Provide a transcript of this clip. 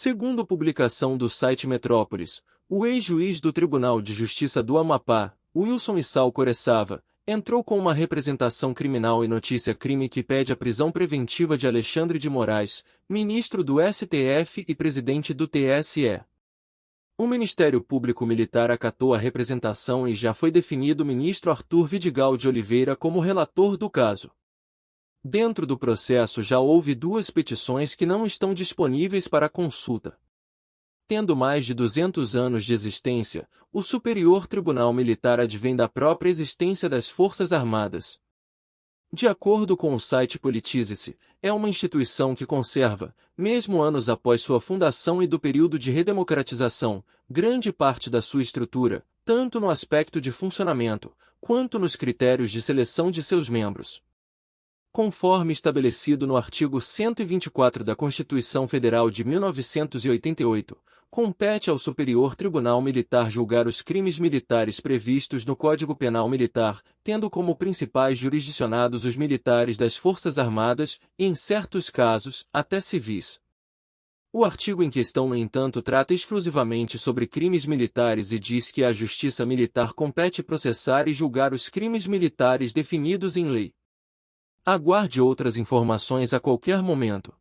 Segundo publicação do site Metrópolis, o ex-juiz do Tribunal de Justiça do Amapá, Wilson Issal Coreçava, entrou com uma representação criminal e notícia crime que pede a prisão preventiva de Alexandre de Moraes, ministro do STF e presidente do TSE. O Ministério Público Militar acatou a representação e já foi definido o ministro Arthur Vidigal de Oliveira como relator do caso. Dentro do processo já houve duas petições que não estão disponíveis para consulta. Tendo mais de 200 anos de existência, o Superior Tribunal Militar advém da própria existência das Forças Armadas. De acordo com o site Politize-se, é uma instituição que conserva, mesmo anos após sua fundação e do período de redemocratização, grande parte da sua estrutura, tanto no aspecto de funcionamento, quanto nos critérios de seleção de seus membros. Conforme estabelecido no artigo 124 da Constituição Federal de 1988, compete ao Superior Tribunal Militar julgar os crimes militares previstos no Código Penal Militar, tendo como principais jurisdicionados os militares das Forças Armadas e, em certos casos, até civis. O artigo em questão, no entanto, trata exclusivamente sobre crimes militares e diz que a Justiça Militar compete processar e julgar os crimes militares definidos em lei. Aguarde outras informações a qualquer momento.